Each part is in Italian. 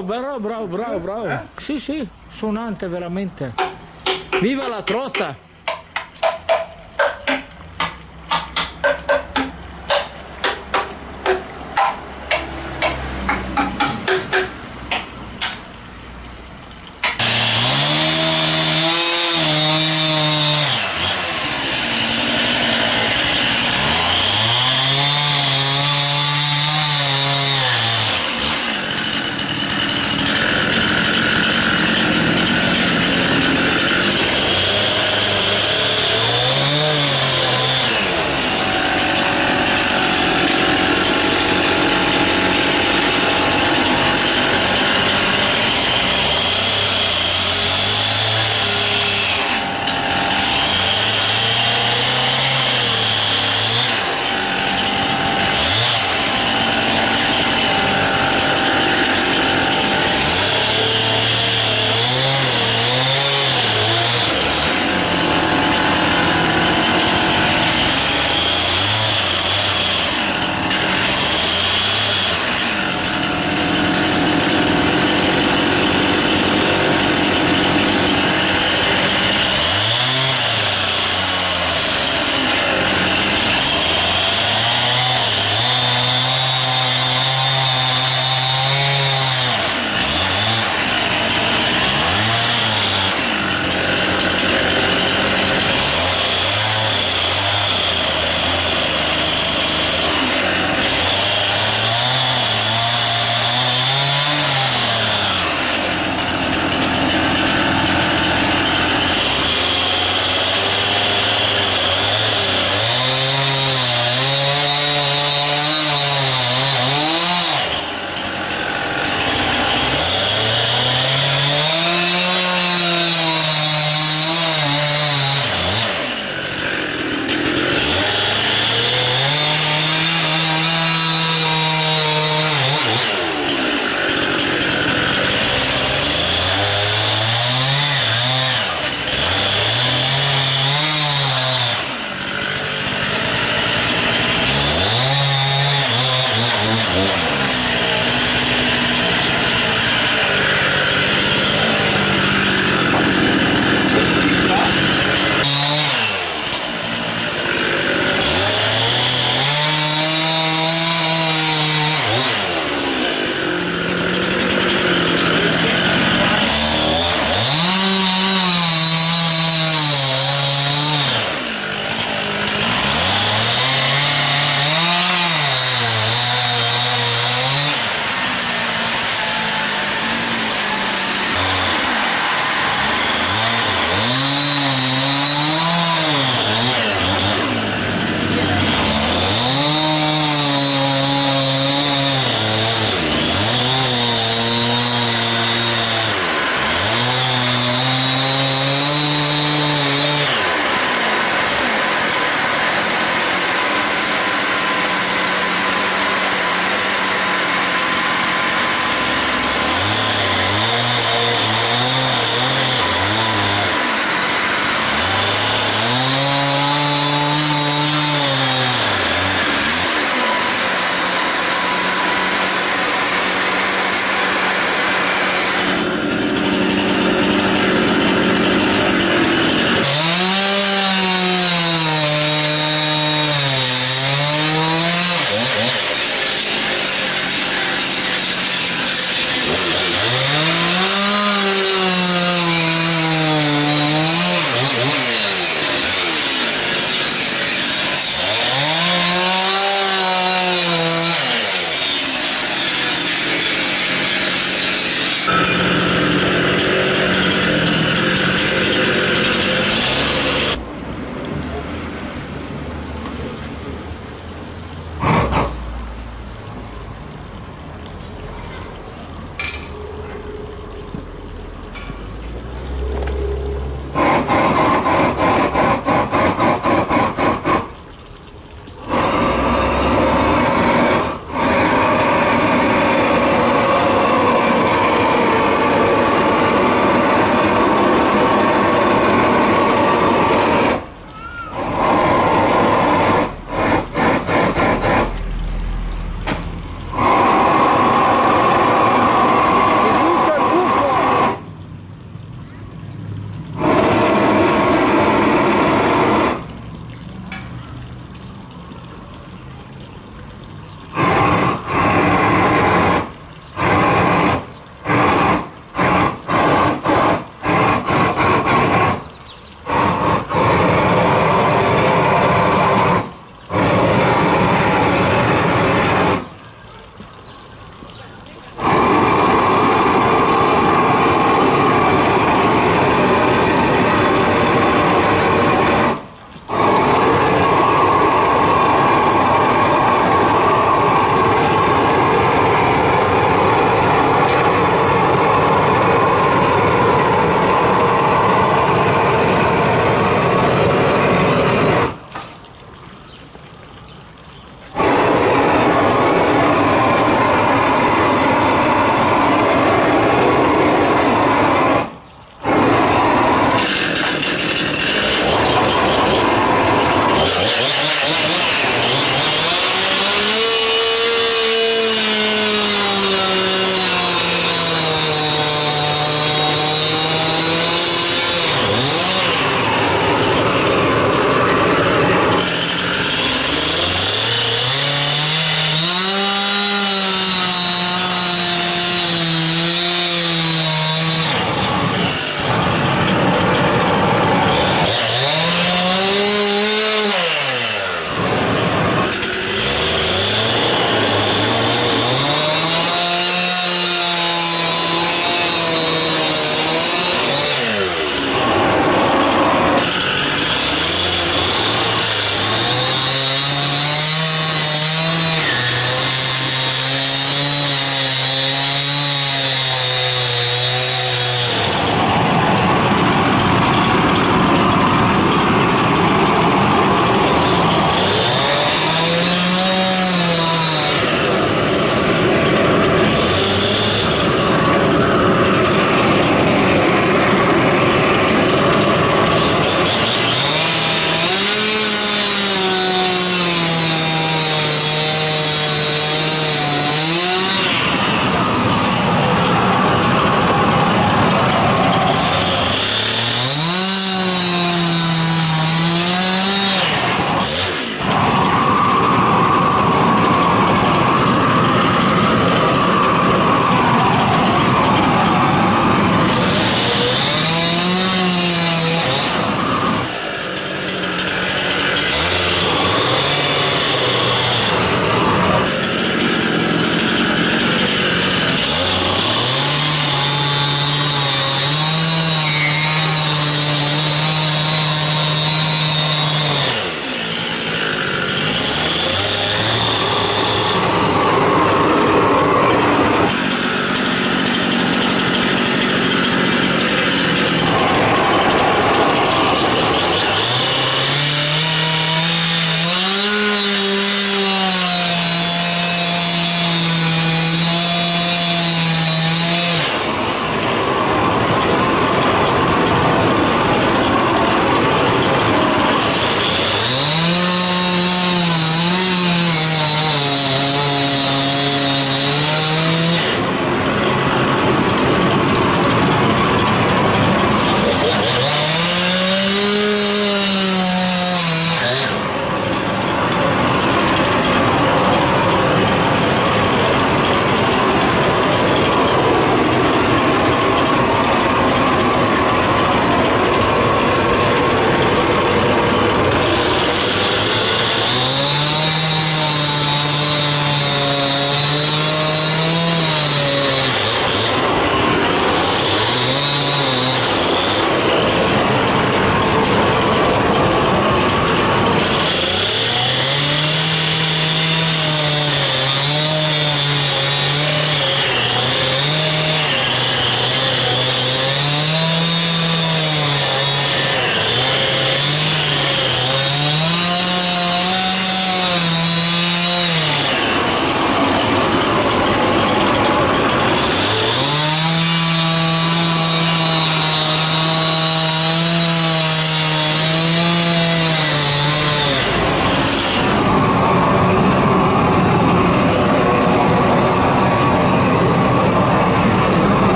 bravo, bravo, bravo, bravo, bravo. Eh? Sì, sì, suonante veramente. Viva la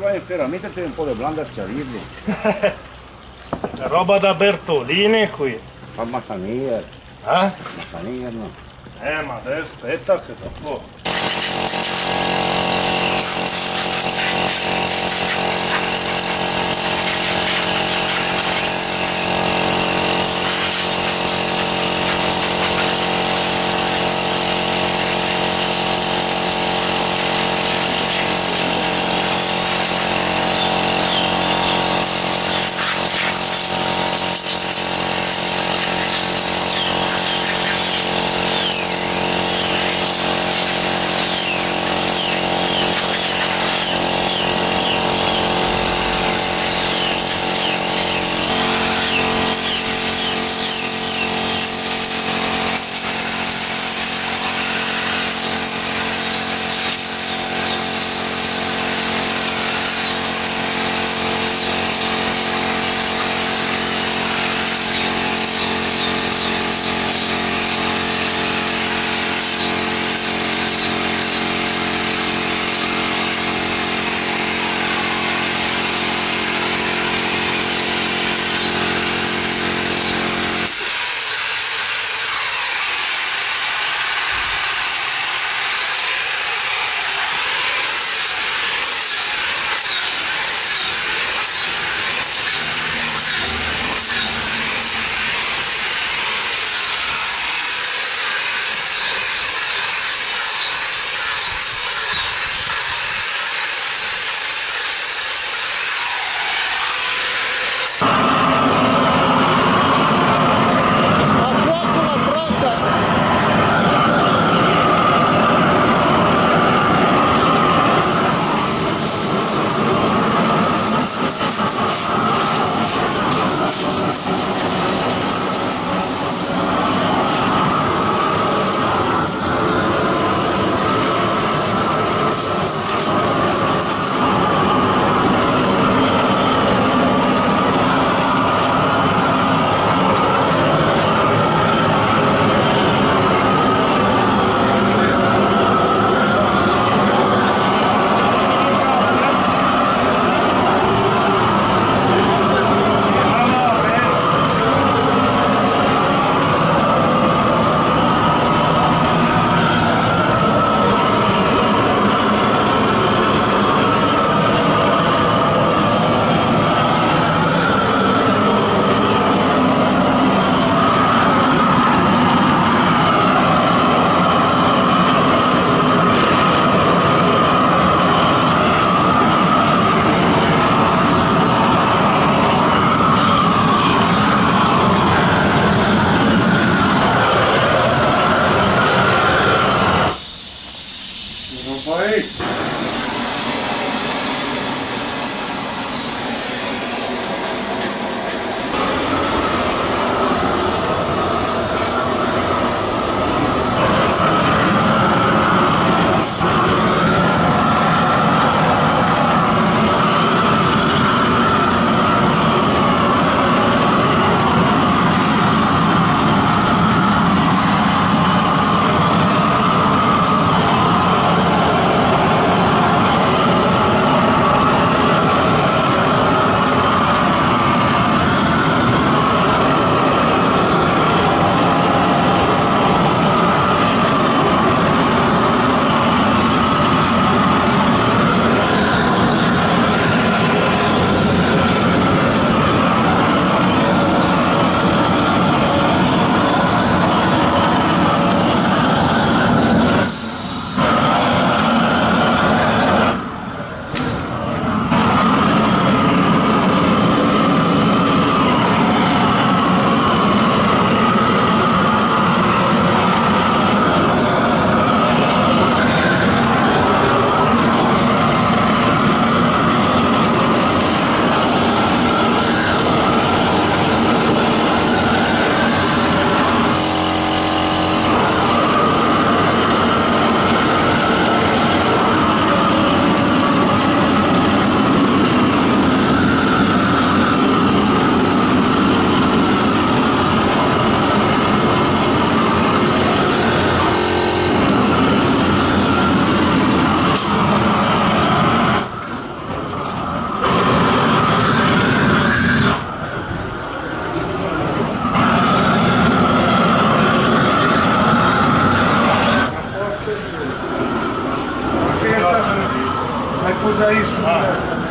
trotta! mettete un po' di blanda a schiarirli. Roba da Bertolini qui. Fa massanier, Eh? massanier no. Eh, ma adesso aspetta che dopo... isso. Ah.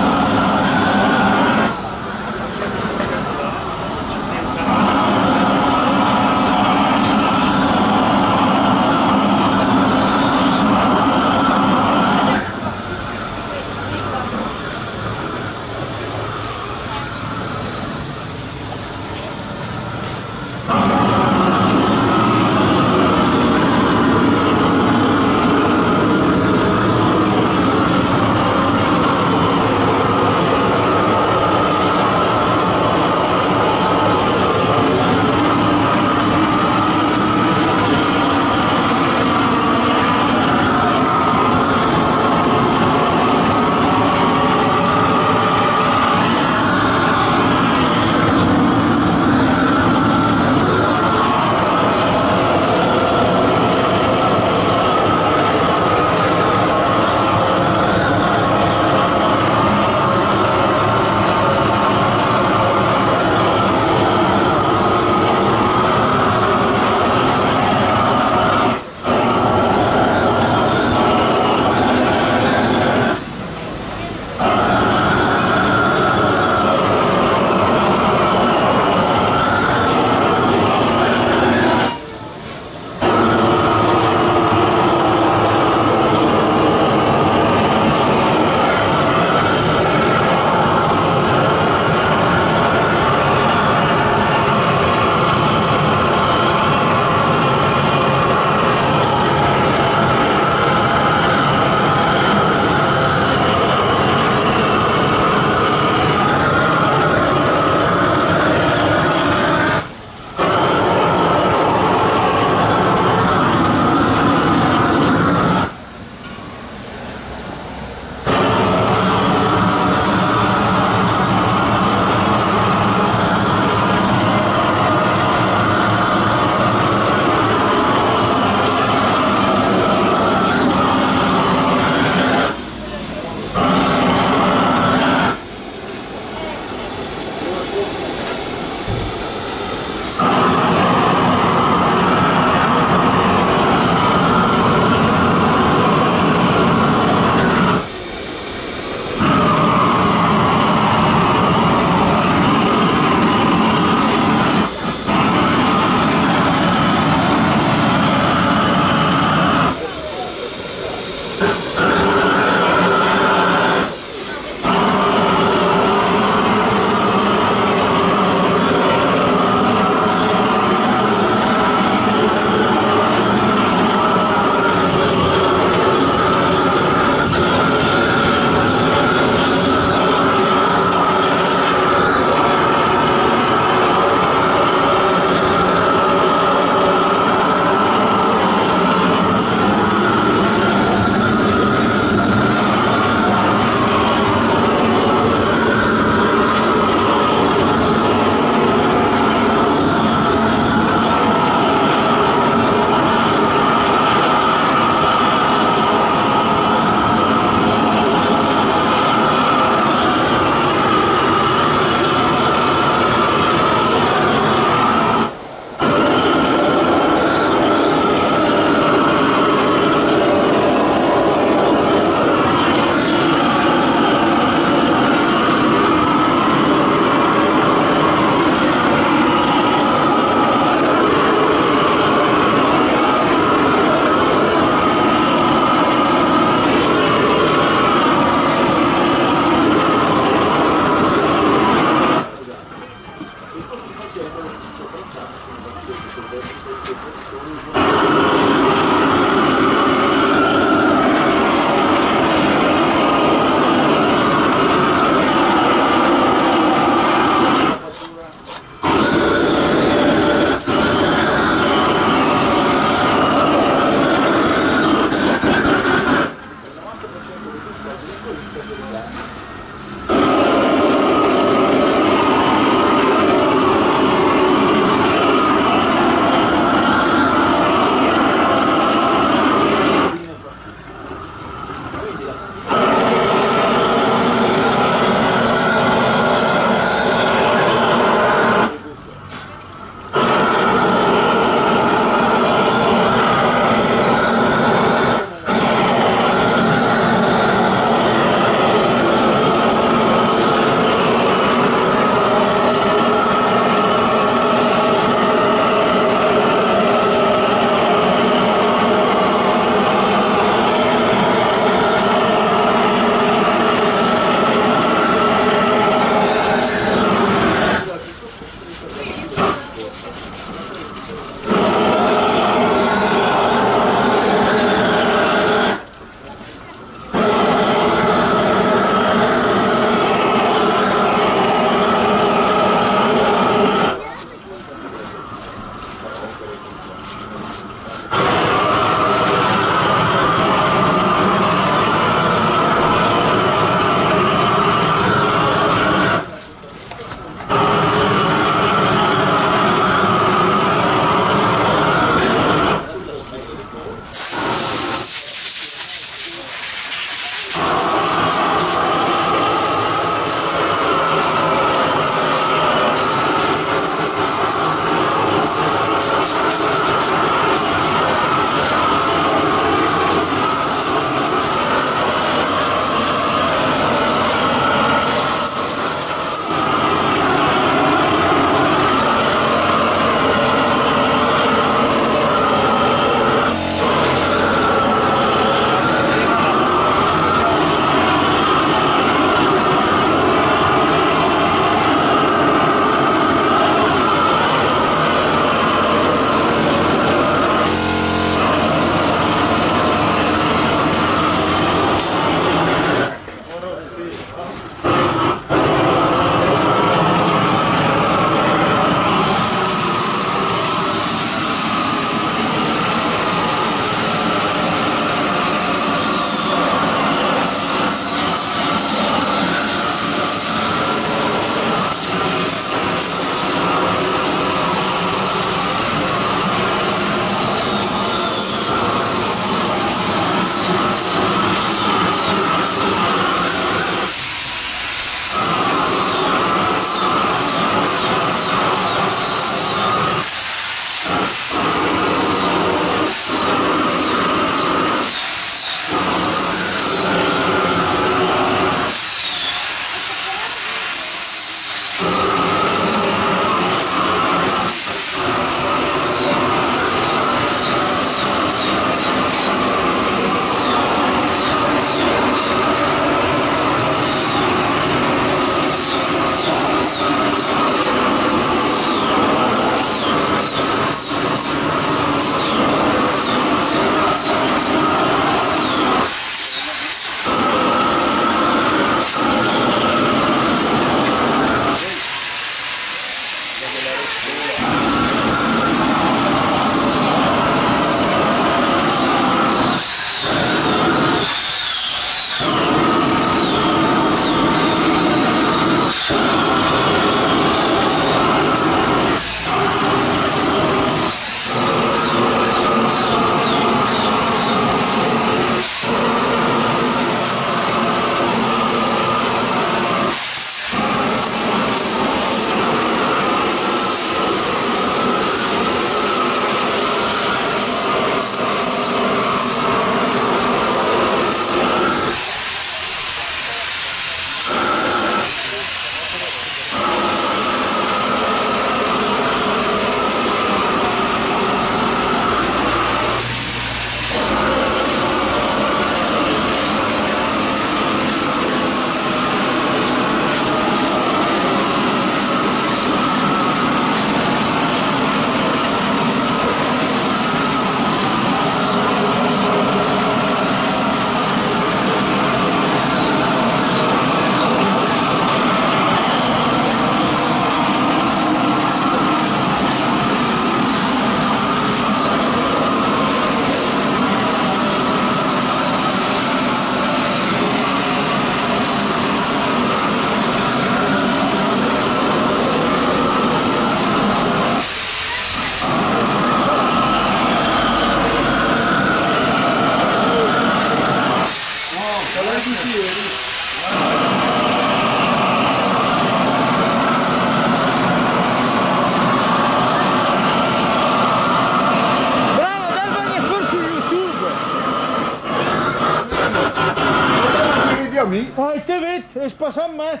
passant mais.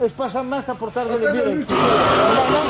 És passant mais a portar-li el. La pues,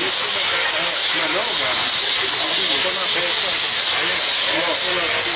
Thank you.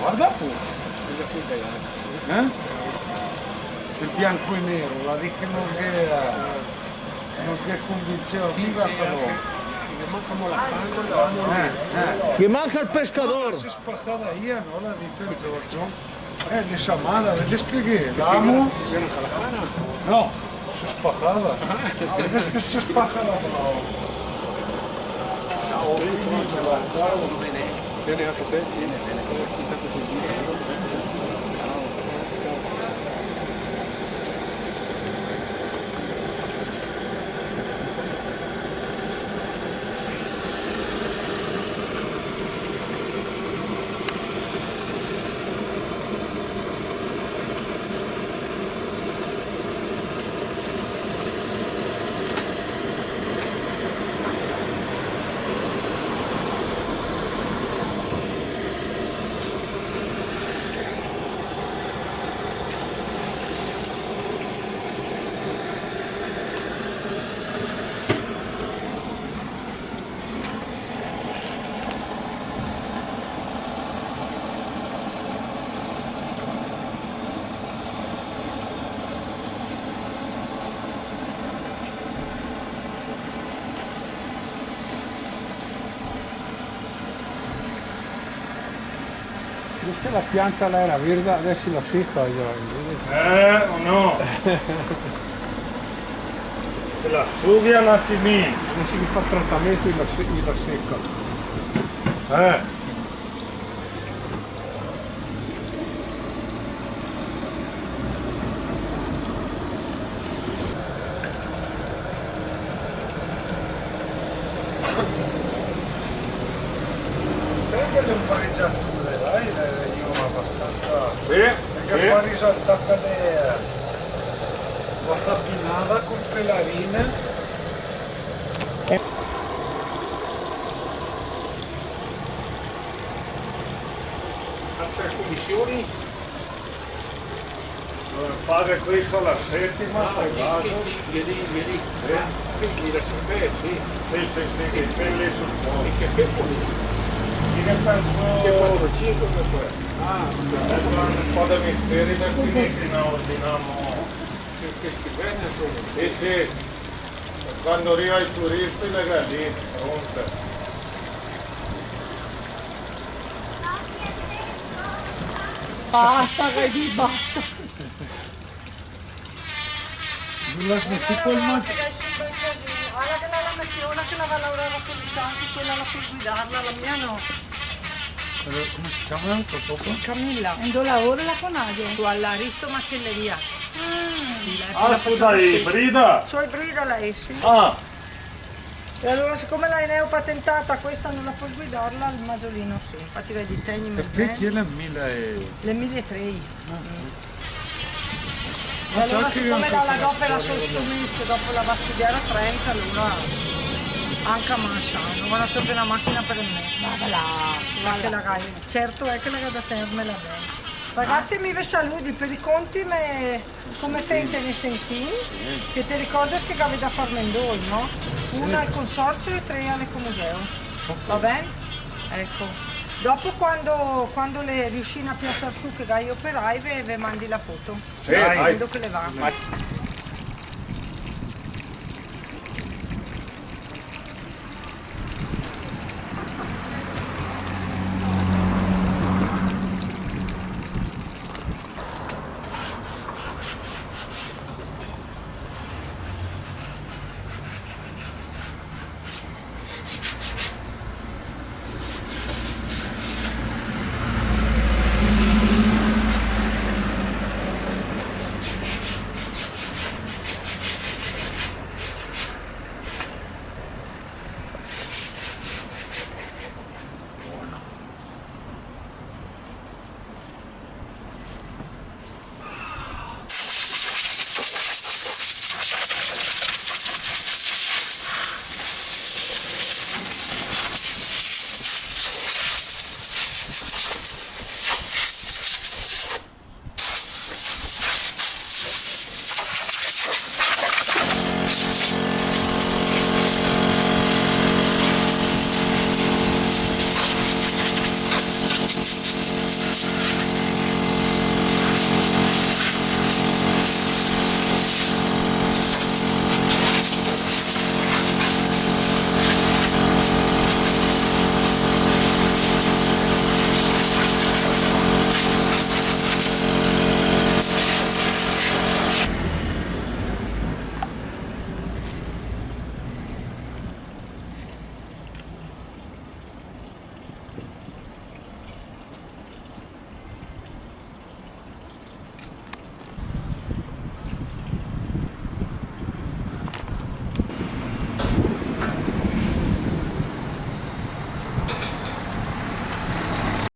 Guarda eh? il bianco e nero, la dicono non viva. Que la eh. Que manca il pescador. Si sparcada io, no la dite Giorgio. Eh, di Samara, le. No, si spacada. Vedes. Penetra, tem? Penetra, tem. Questa la pianta là era verde, adesso la secca io. Eh, o no? Te la sughi un attimino. Adesso mi fa trattamento e la, se- e la secca. Eh. risotta cadere la fabbinava con pelarina altre commissioni fare questa la settima ah, e vado vieni vieni eh? quindi la sapere sì sì sì sì che belle sul cuore femmine. Io ne Che penso... 4, 5 come poi. Ah, un po' di misteri da finire, no, ordiniamo... Che, che stipende sono. Sì, sì. Quando arriva i turisti le galline, pronte. Basta, vedi, basta. Non smetti col mangiare. Guarda che la lametiona che la va a lavorare con i tanti, quella la puoi guidarla, la mia Come si chiama il poco? Camilla, Ando lavoro la conadio. su all'Aristo Macelleria. Ah, scusa, ibrida? Su ibrida lei, sì. Ah, E allora siccome lei ne ho patentata, questa non la puoi guidarla, il maggiolino sì. Infatti vedi tegni Perché chi è la mila e... Le 1003. Ma E allora siccome la, la una dopo era storia sostumisco, dopo la va a studiare a Trento, allora anche a Mascia, non vanno sempre una macchina per me. Vada là. Ma che la gai- certo è che la da tenermela bene. Ragazzi mi vi saluti per i conti me, come fate ne sentì? Che ti ricordi che avevi da far mendoi, no? Una al consorzio e tre all'ecomuseo. Va bene? Ecco. Dopo quando, quando le riuscì a piazzare su che gai operai ve, ve mandi la foto. sì, dai. Vedo che le va.